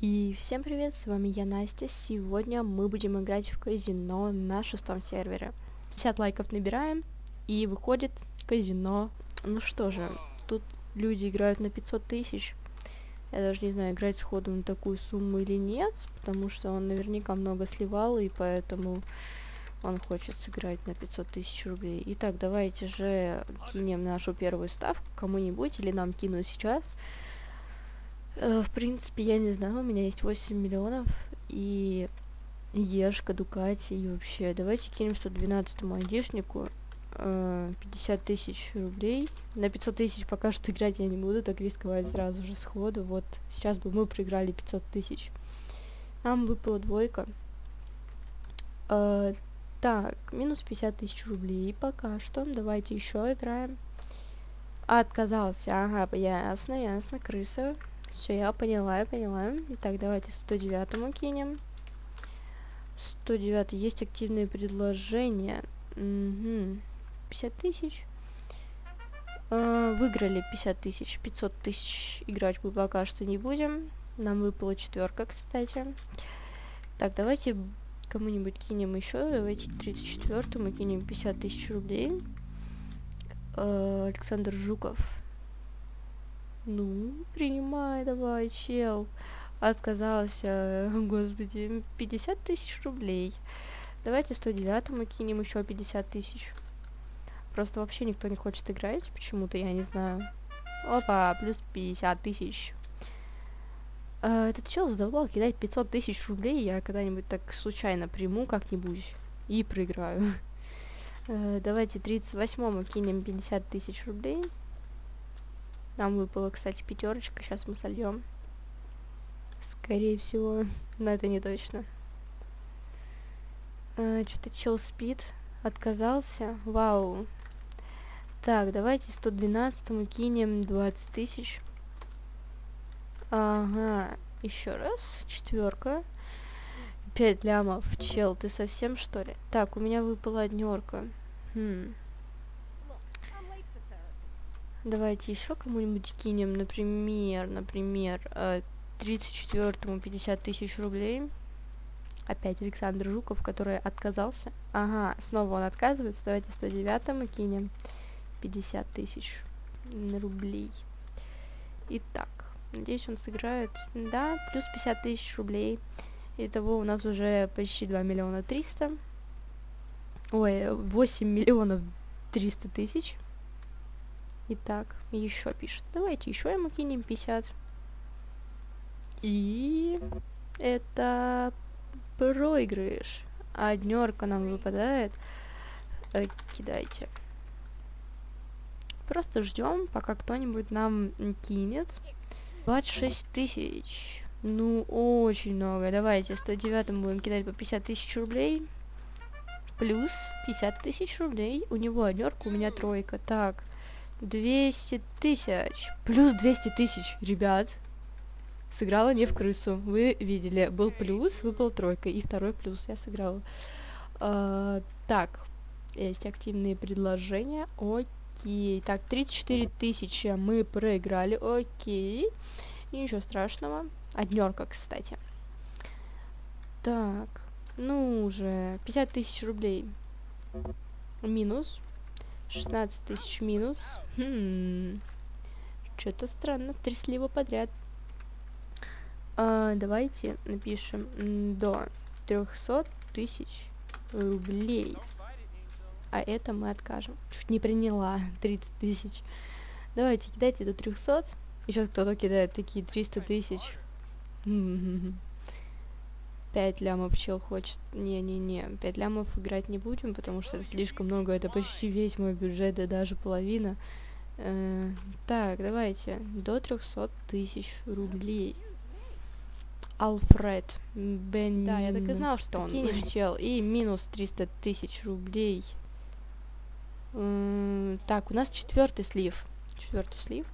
И всем привет, с вами я Настя. Сегодня мы будем играть в казино на шестом сервере. 50 лайков набираем, и выходит казино. Ну что же, тут люди играют на 500 тысяч. Я даже не знаю, играть сходу на такую сумму или нет, потому что он наверняка много сливал, и поэтому он хочет сыграть на 500 тысяч рублей. Итак, давайте же кинем нашу первую ставку кому-нибудь, или нам кинуть сейчас. Э, в принципе, я не знаю, у меня есть 8 миллионов, и Ешка, Дукати, и вообще, давайте кинем 112-му айдишнику э, 50 тысяч рублей. На 500 тысяч пока что играть я не буду, так рисковать сразу же сходу. Вот, сейчас бы мы проиграли 500 тысяч. Нам выпала двойка. Э, так, минус 50 тысяч рублей пока что. Давайте еще играем. Отказался, ага, ясно, ясно, крыса. Все, я поняла, я поняла. Итак, давайте 109 кинем. 109 есть активные предложения. Угу. 50 тысяч. Э, выиграли 50 тысяч. 500 тысяч играть мы пока что не будем. Нам выпала четверка, кстати. Так, давайте кому-нибудь кинем еще. Давайте 34 мы кинем 50 тысяч рублей. Э, Александр Жуков. Ну, принимай давай, чел. Отказался, господи, 50 тысяч рублей. Давайте 109 кинем еще 50 тысяч. Просто вообще никто не хочет играть, почему-то, я не знаю. Опа, плюс 50 тысяч. А, этот чел задолбал кидать 500 тысяч рублей, я когда-нибудь так случайно приму как-нибудь и проиграю. А, давайте 38-му кинем 50 тысяч рублей. Нам выпала, кстати, пятерочка. Сейчас мы сольем. Скорее всего. Но это не точно. А, Что-то чел спит. Отказался. Вау. Так, давайте 112 мы кинем 20 тысяч. Ага. Еще раз. Четверка. 5 лямов. Чел, ты совсем что ли? Так, у меня выпала однерка. Хм. Давайте еще кому-нибудь кинем, например, например, 34-му 50 тысяч рублей. Опять Александр Жуков, который отказался. Ага, снова он отказывается. Давайте 109-му кинем 50 тысяч рублей. Итак, надеюсь, он сыграет. Да, плюс 50 тысяч рублей. Итого у нас уже почти 2 миллиона 300. Ой, 8 миллионов 300 тысяч. Итак, еще пишет. Давайте еще ему кинем 50. И это проигрыш. Однерка нам выпадает. Э, кидайте. Просто ждем, пока кто-нибудь нам кинет. 26 тысяч. Ну, очень много. Давайте 109 будем кидать по 50 тысяч рублей. Плюс 50 тысяч рублей. У него однерка, у меня тройка. Так. 200 тысяч. Плюс 200 тысяч, ребят. Сыграла не в крысу. Вы видели, был плюс, выпал тройка. И второй плюс я сыграла. А, так, есть активные предложения. Окей. Так, 34 тысячи мы проиграли. Окей. Ничего страшного. Однерка, кстати. Так, ну уже 50 тысяч рублей. Минус. 16 тысяч минус. Хм. Что-то странно, три слива подряд. А, давайте напишем до 300 тысяч рублей. А это мы откажем. Чуть не приняла 30 тысяч. Давайте, кидайте до 300. Еще кто-то кидает такие 300 тысяч. 5 лямов чел хочет. Не-не-не, 5 лямов играть не будем, потому что это слишком много. Это почти весь мой бюджет, и даже половина. Э, так, давайте. До 300 тысяч рублей. Алфред. Бен... Да, я так и знал, что он кинешь чел. И минус 300 тысяч рублей. М так, у нас четвертый слив. Четвертый слив.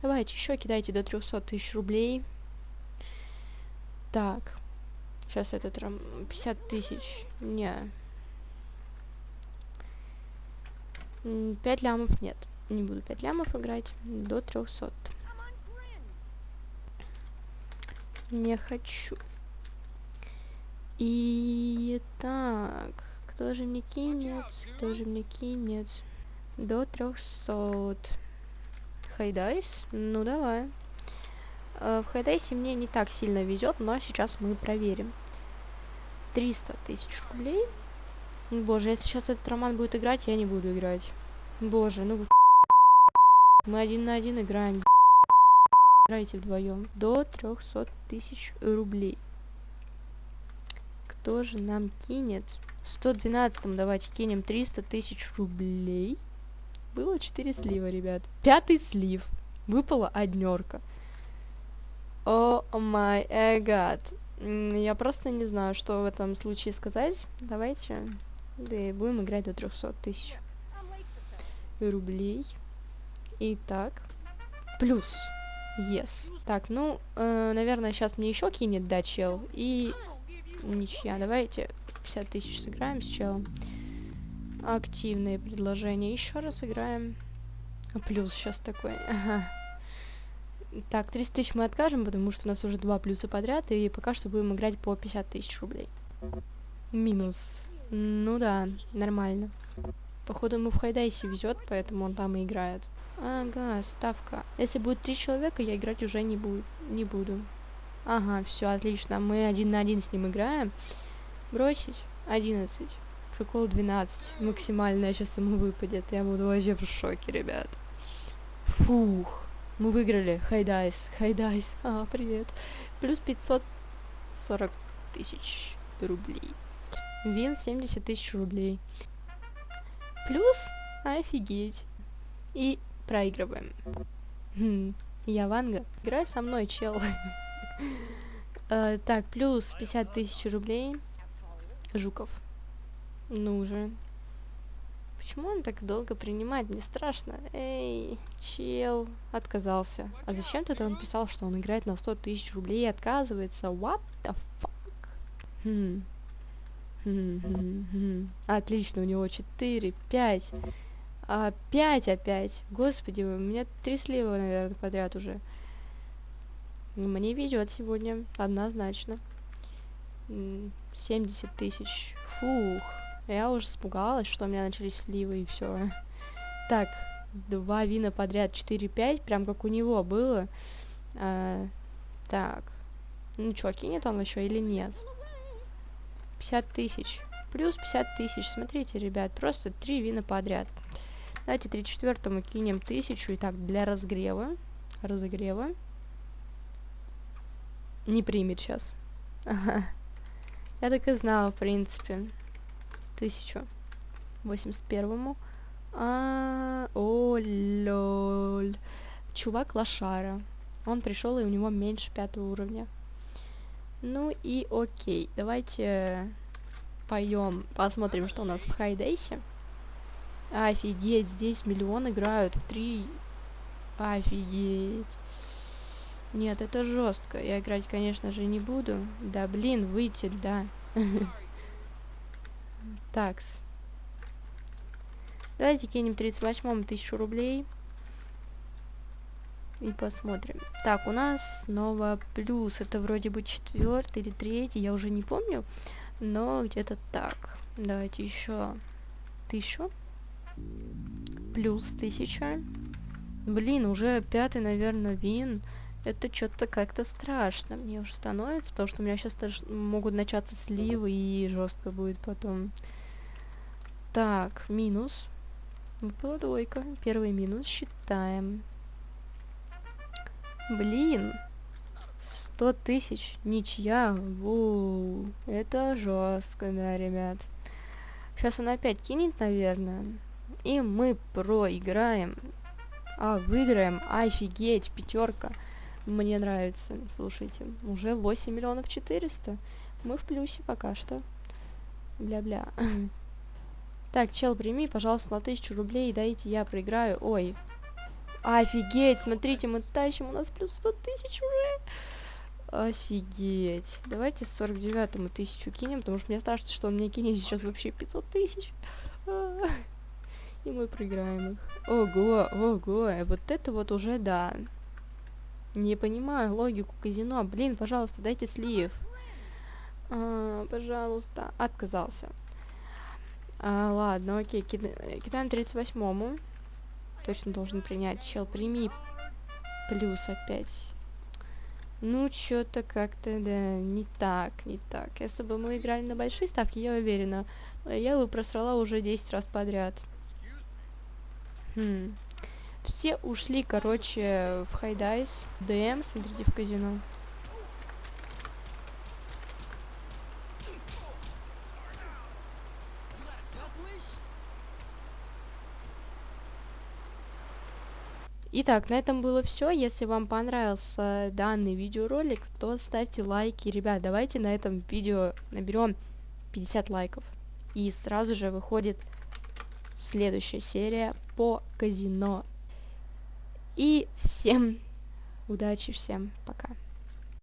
Давайте еще кидайте до 300 тысяч рублей. Так. Сейчас этот рам... 50 тысяч. Не. 5 лямов нет. Не буду 5 лямов играть. До 300. Не хочу. И так, кто же мне кинет? Кто же мне кинет? До 300. Хайдайс? Ну давай. Э, в Хайдайсе мне не так сильно везет, но сейчас мы проверим. 300 тысяч рублей. Боже, если сейчас этот роман будет играть, я не буду играть. Боже, ну Мы один на один играем. Играйте вдвоем. До 300 тысяч рублей. Кто же нам кинет? 112 давайте кинем 300 тысяч рублей. Было 4 слива, ребят. Пятый слив. Выпала однерка. О май гад. Я просто не знаю, что в этом случае сказать. Давайте. Да и будем играть до 300 тысяч рублей. Итак. Плюс. Yes. Так, ну, э, наверное, сейчас мне еще кинет, да, чел. И ничья. Давайте 50 тысяч сыграем с челом. Активные предложения. Еще раз играем. Плюс сейчас такой. Ага. Так, 30 тысяч мы откажем, потому что у нас уже два плюса подряд, и пока что будем играть по 50 тысяч рублей. Минус. Ну да, нормально. Походу ему в Хайдайсе везет, поэтому он там и играет. Ага, ставка. Если будет три человека, я играть уже не, буду. не буду. Ага, все, отлично. Мы один на один с ним играем. Бросить? 11. Прикол 12. Максимальная сейчас ему выпадет. Я буду вообще в шоке, ребят. Фух. Мы выиграли. High dice. High dice. А, привет. Плюс 540 тысяч рублей. Win 70 тысяч рублей. Плюс, офигеть. И проигрываем. Хм, я Ванга. Играй со мной, чел. uh, так, плюс 50 тысяч рублей. Жуков. Ну же. Почему он так долго принимает? Мне страшно. Эй, чел. Отказался. А зачем тогда он писал, что он играет на 100 тысяч рублей и отказывается? What the fuck? Хм. Отлично, у него 4, 5. А, 5 опять. Господи, у меня три слива, наверное, подряд уже. Мне везет сегодня, однозначно. 70 тысяч. Фух. Я уже испугалась, что у меня начались сливы и все. Так, два вина подряд, 4-5, прям как у него было. А, так. Ну что, кинет он еще или нет? 50 тысяч. Плюс 50 тысяч. Смотрите, ребят, просто три вина подряд. Давайте 34 кинем тысячу. Итак, для разгрева. Разогрева. Не примет сейчас. Ага. Я так и знала, в принципе. Тысячу. 81-му. А, о, лоль. Чувак лошара. Он пришел, и у него меньше пятого уровня. Ну и окей, давайте пойдем, посмотрим, что у нас в Хайдейсе. Офигеть, здесь миллион играют в три. Офигеть. Нет, это жестко. Я играть, конечно же, не буду. Да, блин, выйти, да. Такс. Давайте кинем 38 тысячу рублей. И посмотрим. Так, у нас снова плюс. Это вроде бы четвертый или третий, я уже не помню. Но где-то так. Давайте еще тысячу. Плюс тысяча. Блин, уже пятый, наверное, вин. Это что-то как-то страшно мне уже становится, потому что у меня сейчас могут начаться сливы и жестко будет потом. Так, минус. Выпала двойка. Первый минус считаем. Блин. Сто тысяч. Ничья. Воу. Это жестко, да, ребят. Сейчас он опять кинет, наверное. И мы проиграем. А, выиграем. Офигеть, пятерка. Мне нравится. Слушайте, уже 8 миллионов 400. Мы в плюсе пока что. Бля-бля. Так, чел, прими, пожалуйста, на тысячу рублей, дайте я проиграю. Ой, Офигеть, смотрите, мы тащим, у нас плюс 100 тысяч уже. Офигеть. Давайте 49-му тысячу кинем, потому что мне страшно, что он мне кинет сейчас вообще 500 тысяч. И мы проиграем их. Ого, ого, вот это вот уже да. Не понимаю логику казино. Блин, пожалуйста, дайте слив. А, пожалуйста. Отказался. А, ладно, окей. Кида... Кидаем 38-му. Точно должен принять. Чел, прими. Плюс опять. Ну, что-то как-то, да, не так, не так. Если бы мы играли на большие ставки, я уверена, я бы просрала уже 10 раз подряд. Хм. Все ушли, короче, в high dice, ДМ, смотрите, в казино. Итак, на этом было все. Если вам понравился данный видеоролик, то ставьте лайки. Ребят, давайте на этом видео наберем 50 лайков. И сразу же выходит следующая серия по казино. И всем удачи, всем пока.